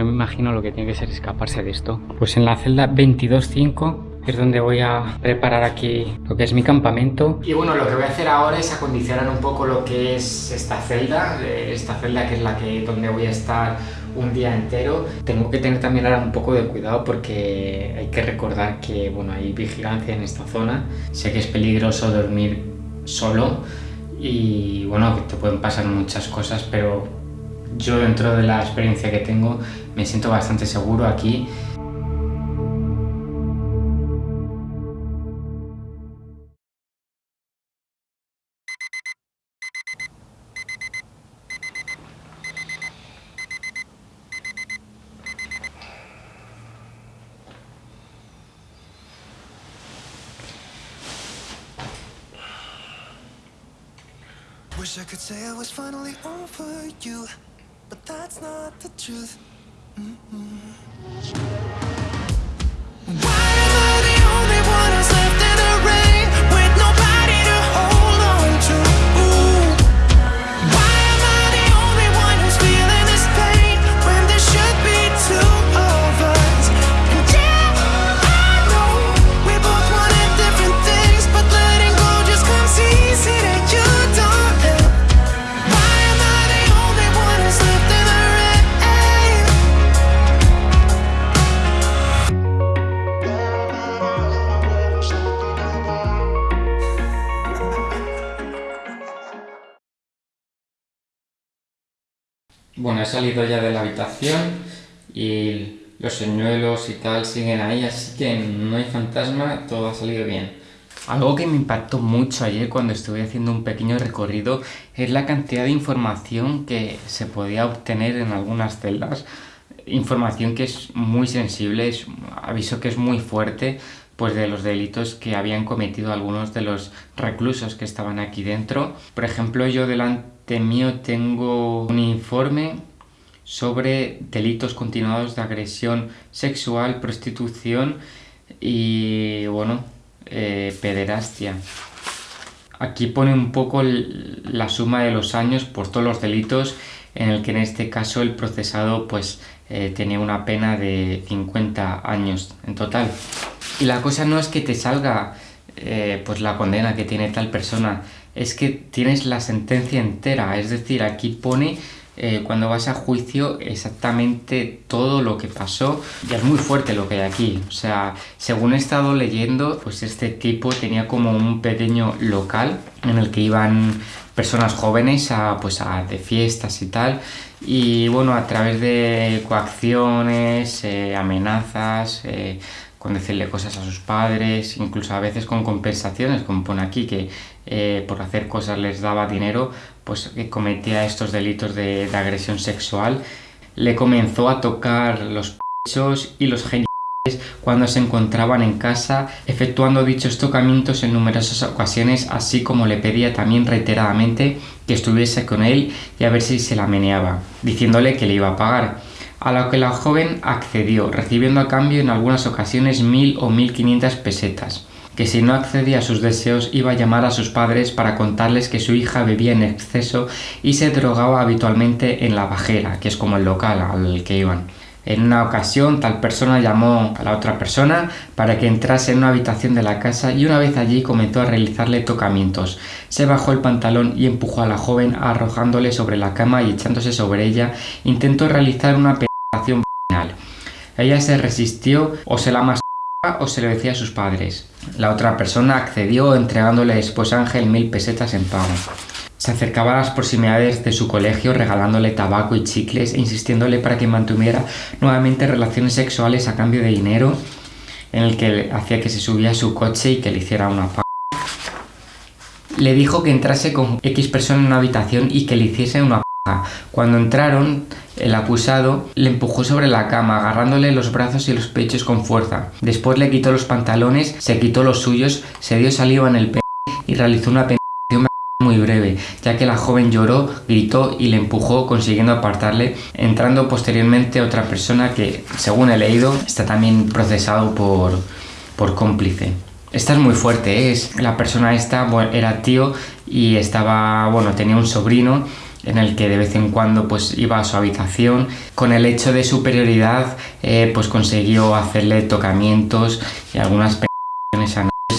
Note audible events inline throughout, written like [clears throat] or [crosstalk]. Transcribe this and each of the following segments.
No me imagino lo que tiene que ser escaparse de esto. Pues en la celda 22.5 es donde voy a preparar aquí lo que es mi campamento. Y bueno, lo que voy a hacer ahora es acondicionar un poco lo que es esta celda, eh, esta celda que es la que donde voy a estar un día entero. Tengo que tener también ahora un poco de cuidado porque hay que recordar que bueno, hay vigilancia en esta zona. Sé que es peligroso dormir solo y bueno, te pueden pasar muchas cosas, pero yo dentro de la experiencia que tengo me siento bastante seguro aquí. Wish I could say I was finally over you, but that's not the truth. Mm -mm. Bueno, he salido ya de la habitación y los señuelos y tal siguen ahí, así que no hay fantasma, todo ha salido bien. Algo que me impactó mucho ayer cuando estuve haciendo un pequeño recorrido es la cantidad de información que se podía obtener en algunas celdas. Información que es muy sensible, es, aviso que es muy fuerte, pues de los delitos que habían cometido algunos de los reclusos que estaban aquí dentro. Por ejemplo, yo delante mío tengo un informe sobre delitos continuados de agresión sexual, prostitución y, bueno, eh, pederastia. Aquí pone un poco la suma de los años por todos los delitos en el que en este caso el procesado pues eh, tenía una pena de 50 años en total. Y la cosa no es que te salga eh, pues la condena que tiene tal persona, es que tienes la sentencia entera, es decir, aquí pone eh, cuando vas a juicio exactamente todo lo que pasó. Y es muy fuerte lo que hay aquí, o sea, según he estado leyendo, pues este tipo tenía como un pequeño local en el que iban personas jóvenes a, pues a, de fiestas y tal. Y bueno, a través de coacciones, eh, amenazas, con decirle cosas a sus padres, incluso a veces con compensaciones, como pone aquí, que eh, por hacer cosas les daba dinero, pues que cometía estos delitos de, agresión sexual. Le comenzó a tocar los pechos y los genitales cuando se encontraban en casa, efectuando dichos tocamientos en numerosas ocasiones, así como le pedía también reiteradamente que estuviese con él y a ver si se la meneaba, diciéndole que le iba a pagar a lo que la joven accedió, recibiendo a cambio en algunas ocasiones mil o mil quinientas pesetas, que si no accedía a sus deseos iba a llamar a sus padres para contarles que su hija bebía en exceso y se drogaba habitualmente en la bajera, que es como el local al que iban. En una ocasión, tal persona llamó a la otra persona para que entrase en una habitación de la casa y una vez allí comenzó a realizarle tocamientos. Se bajó el pantalón y empujó a la joven arrojándole sobre la cama y echándose sobre ella. Intentó realizar una. Ella se resistió o se la mascaba [laughs] o se lo decía a sus padres. La otra persona accedió entregándole después a Ángel mil pesetas en pago. Se acercaba a las proximidades de su colegio regalándole tabaco y chicles e insistiéndole para que mantuviera nuevamente relaciones sexuales a cambio de dinero en el que hacía que se subía a su coche y que le hiciera una p Le dijo que entrase con X persona en una habitación y que le hiciese una Cuando entraron, el acusado le empujó sobre la cama, agarrándole los brazos y los pechos con fuerza. Después le quitó los pantalones, se quitó los suyos, se dio saliva en el p y realizó una penetración muy breve, ya que la joven lloró, gritó y le empujó consiguiendo apartarle, entrando posteriormente otra persona que, según he leído, está también procesado por, por cómplice. Esta es muy fuerte, ¿eh? la persona esta era tío y estaba, bueno, tenía un sobrino en el que de vez en cuando pues iba a su habitación. Con el hecho de superioridad eh, pues consiguió hacerle tocamientos y algunas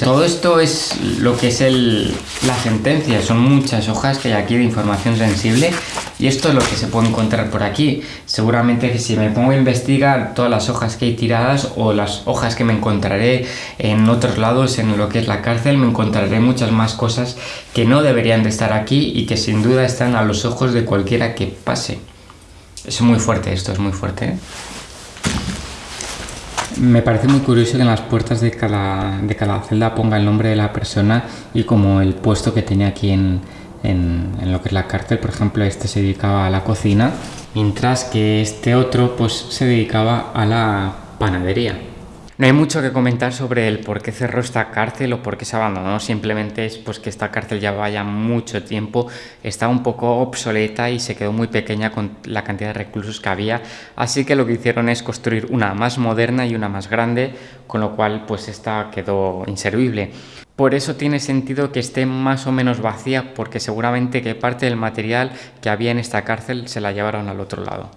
todo esto es lo que es el, la sentencia, son muchas hojas que hay aquí de información sensible y esto es lo que se puede encontrar por aquí. Seguramente que si me pongo a investigar todas las hojas que hay tiradas o las hojas que me encontraré en otros lados, en lo que es la cárcel, me encontraré muchas más cosas que no deberían de estar aquí y que sin duda están a los ojos de cualquiera que pase. Es muy fuerte esto, es muy fuerte. ¿eh? Me parece muy curioso que en las puertas de cada, de cada celda ponga el nombre de la persona y como el puesto que tenía aquí en, en, lo que es la cárcel. Por ejemplo, este se dedicaba a la cocina, mientras que este otro pues se dedicaba a la panadería. No hay mucho que comentar sobre el por qué cerró esta cárcel o por qué se abandonó, simplemente es pues que esta cárcel ya vaya mucho tiempo, está un poco obsoleta y se quedó muy pequeña con la cantidad de reclusos que había, así que lo que hicieron es construir una más moderna y una más grande, con lo cual pues esta quedó inservible. Por eso tiene sentido que esté más o menos vacía, porque seguramente que parte del material que había en esta cárcel se la llevaron al otro lado.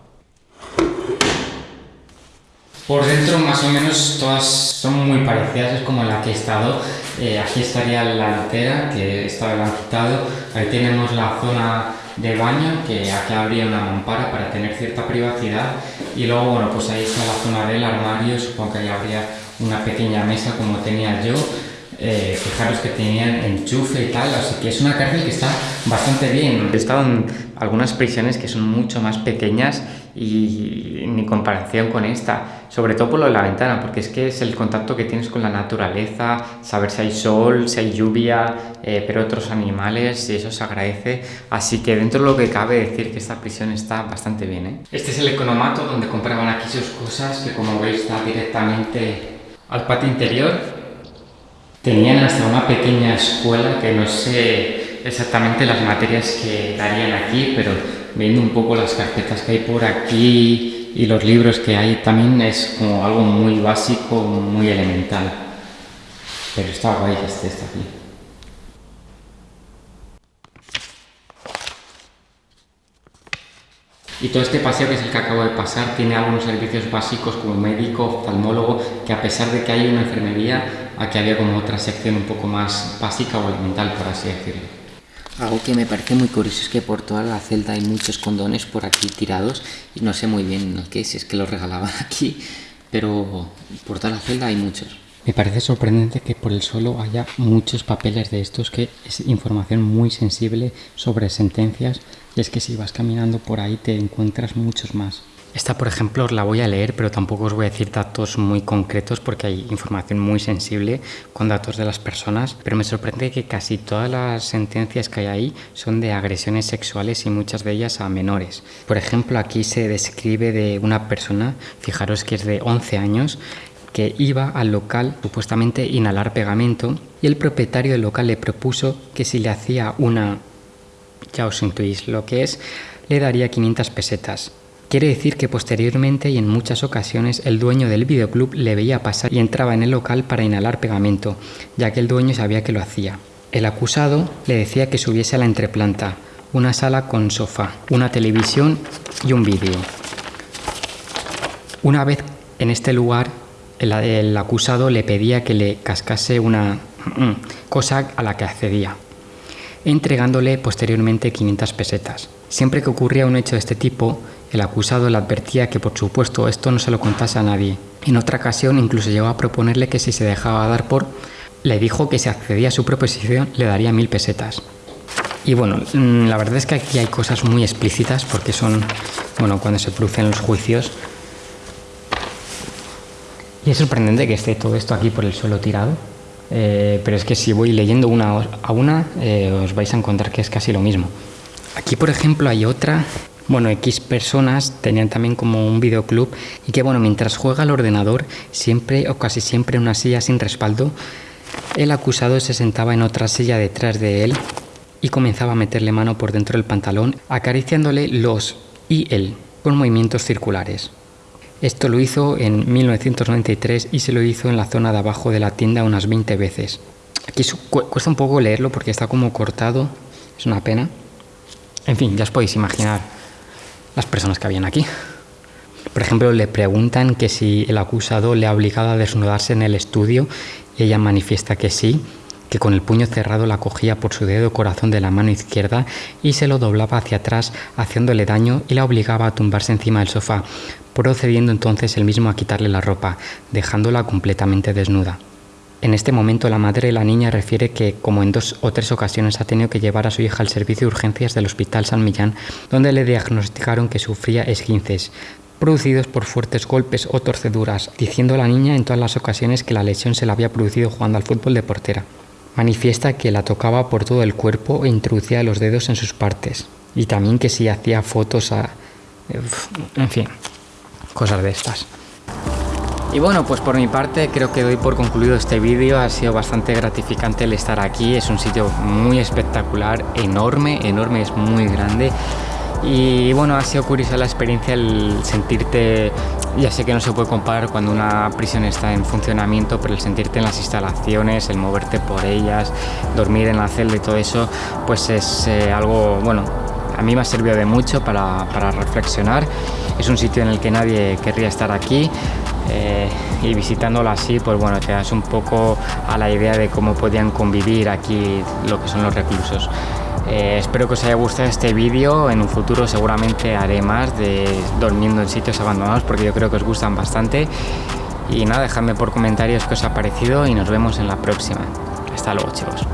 Por dentro más o menos todas son muy parecidas, es como la que he estado. Eh, aquí estaría la altera, que está quitado. Ahí tenemos la zona de baño, que aquí habría una mampara para tener cierta privacidad. Y luego, bueno, pues ahí está la zona del armario, supongo que ahí habría una pequeña mesa como tenía yo. Eh, fijaros que tenían enchufe y tal, así que es una cárcel que está bastante bien. He estado en algunas prisiones que son mucho más pequeñas y ni comparación con esta, sobre todo por lo de la ventana, porque es que es el contacto que tienes con la naturaleza, saber si hay sol, si hay lluvia, eh, pero otros animales, y eso se agradece. Así que dentro de lo que cabe decir que esta prisión está bastante bien. ¿eh? Este es el economato donde compraban aquí sus cosas, que como veis está directamente al patio interior. Tenían hasta una pequeña escuela que no sé exactamente las materias que darían aquí, pero viendo un poco las carpetas que hay por aquí y los libros que hay también es como algo muy básico, muy elemental. Pero está guay que esté aquí. Y todo este paseo que es el que acabo de pasar tiene algunos servicios básicos como médico, oftalmólogo, que a pesar de que hay una enfermería, aquí había como otra sección un poco más básica o elemental, por así decirlo. Algo que me parece muy curioso es que por toda la celda hay muchos condones por aquí tirados y no sé muy bien qué, si es que los regalaban [laughs] aquí, pero por toda la celda hay muchos. Me parece sorprendente que por el suelo haya muchos papeles de estos, que es información muy sensible sobre sentencias y es que si vas caminando por ahí te encuentras muchos más. Esta, por ejemplo, os la voy a leer, pero tampoco os voy a decir datos muy concretos porque hay información muy sensible con datos de las personas. Pero me sorprende que casi todas las sentencias que hay ahí son de agresiones sexuales y muchas de ellas a menores. Por ejemplo, aquí se describe de una persona, fijaros que es de 11 años, que iba al local supuestamente inhalar pegamento y el propietario del local le propuso que si le hacía una, ya os intuís lo que es, le daría 500 pesetas. Quiere decir que posteriormente y en muchas ocasiones el dueño del videoclub le veía pasar y entraba en el local para inhalar pegamento, ya que el dueño sabía que lo hacía. El acusado le decía que subiese a la entreplanta, una sala con sofá, una televisión y un vídeo. Una vez en este lugar, el, el, acusado le pedía que le cascase una [clears throat] cosa a la que accedía, entregándole posteriormente 500 pesetas. Siempre que ocurría un hecho de este tipo, el acusado le advertía que por supuesto esto no se lo contase a nadie. En otra ocasión incluso llegó a proponerle que si se dejaba dar por, le dijo que si accedía a su proposición le daría mil pesetas. Y bueno, mm, la verdad es que aquí hay cosas muy explícitas porque son, bueno, cuando se producen los juicios. Y es sorprendente que esté todo esto aquí por el suelo tirado. Eh, pero es que si voy leyendo una a una, eh, os vais a encontrar que es casi lo mismo. Aquí, por ejemplo, hay otra bueno, X personas tenían también como un videoclub y que bueno, mientras juega al ordenador, siempre o casi siempre en una silla sin respaldo, el acusado se sentaba en otra silla detrás de él y comenzaba a meterle mano por dentro del pantalón, acariciándole los y él con movimientos circulares. Esto lo hizo en 1993 y se lo hizo en la zona de abajo de la tienda unas 20 veces. Aquí cuesta un poco leerlo porque está como cortado, es una pena. En fin, ya os podéis imaginar las personas que habían aquí. Por ejemplo, le preguntan que si el acusado le ha obligado a desnudarse en el estudio y ella manifiesta que sí, que con el puño cerrado la cogía por su dedo corazón de la mano izquierda y se lo doblaba hacia atrás haciéndole daño y la obligaba a tumbarse encima del sofá, procediendo entonces él mismo a quitarle la ropa, dejándola completamente desnuda. En este momento la madre de la niña refiere que, como en dos o tres ocasiones, ha tenido que llevar a su hija al servicio de urgencias del Hospital San Millán, donde le diagnosticaron que sufría esguinces, producidos por fuertes golpes o torceduras, diciendo la niña en todas las ocasiones que la lesión se la había producido jugando al fútbol de portera. Manifiesta que la tocaba por todo el cuerpo e introducía los dedos en sus partes, y también que si hacía fotos a... En fin, cosas de estas. Y bueno, pues por mi parte creo que doy por concluido este vídeo, ha sido bastante gratificante el estar aquí, es un sitio muy espectacular, enorme, enorme, es muy grande. Y bueno, ha sido curiosa la experiencia el sentirte, ya sé que no se puede comparar cuando una prisión está en funcionamiento, pero el sentirte en las instalaciones, el moverte por ellas, dormir en la celda y todo eso, pues es eh, algo, bueno, a mí me ha servido de mucho para, para reflexionar. Es un sitio en el que nadie querría estar aquí, eh, y visitándolo así, pues bueno, te das un poco a la idea de cómo podían convivir aquí lo que son los reclusos. Eh, espero que os haya gustado este vídeo, en un futuro seguramente haré más de durmiendo en sitios abandonados porque yo creo que os gustan bastante. Y nada, dejadme por comentarios qué os ha parecido y nos vemos en la próxima. Hasta luego chicos.